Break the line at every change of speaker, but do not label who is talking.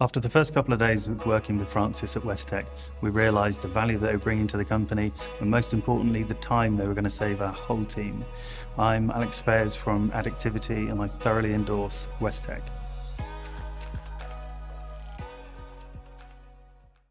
After the first couple of days of working with Francis at Westech, we realised the value that they were bringing to the company and most importantly the time they were going to save our whole team. I'm Alex Fairs from Addictivity and I thoroughly endorse Westech.